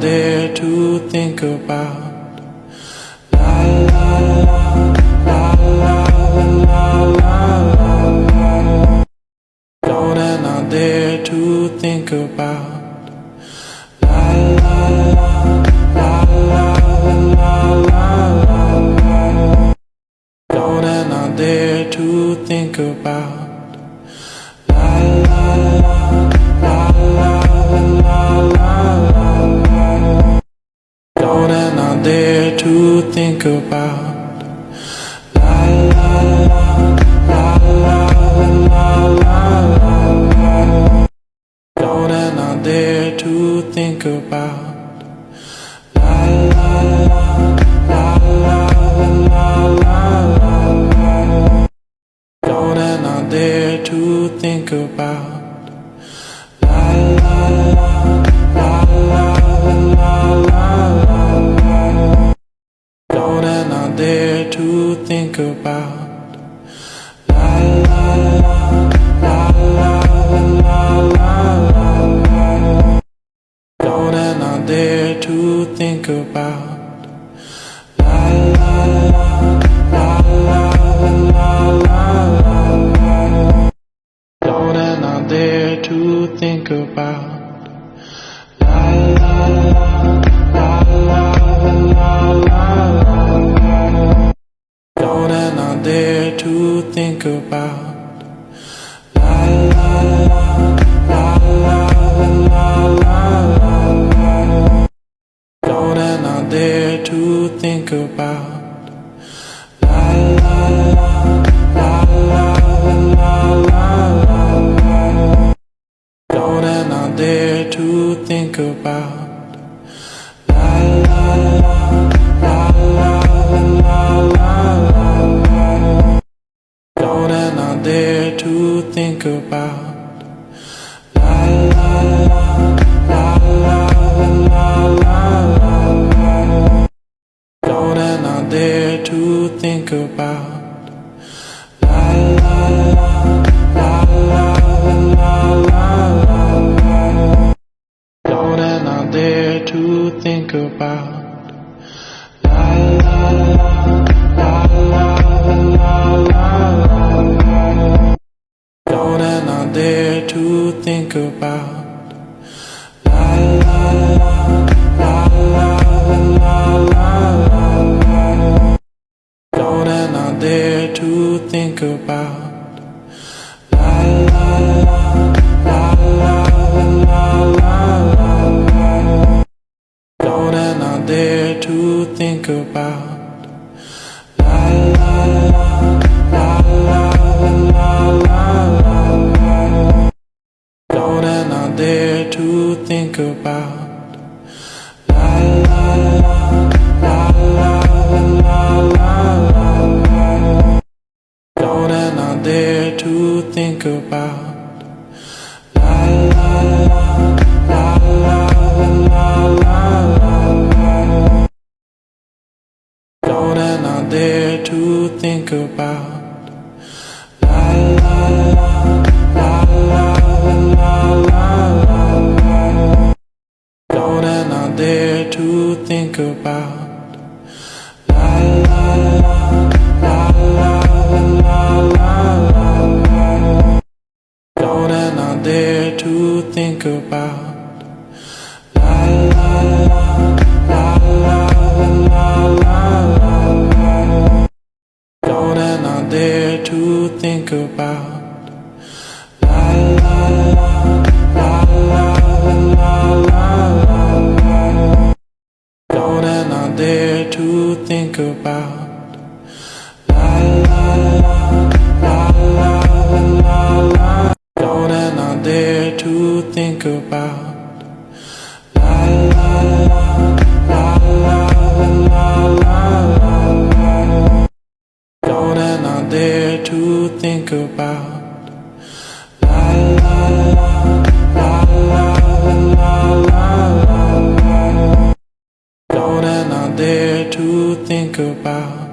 there to think about. Not to think about. Not there to think about. To think about. La la la la la la la. la Don't and not there to think about. La la la la la la la. la Don't and not there to think about. La la la la not there to think about. La la la la la la la. Don't and not there to think about. La la la la la la la. Not there to think about. To think about. La la la la la la la. la Don't and not there to think about. La la la la la la la. la Don't and not there to think about. To think about. La la la la la la la. Don't and not there to think about. Think about. La la la la la la la. Don't and not there to think about. La la la la la la la. Don't and not there to think about. La la la la to think about. La la la la la la la. Don't and not there to think about. La la la la la la la. Don't and not there to think about. La la la la to think about. La la la la la la la. la la Don't and not there to think about. La la la la la la la. la Don't and not there to think about. To think about. La la la la la la. la Don't and there to think about. La la la la la la la. Don't and not there to think about. Think about.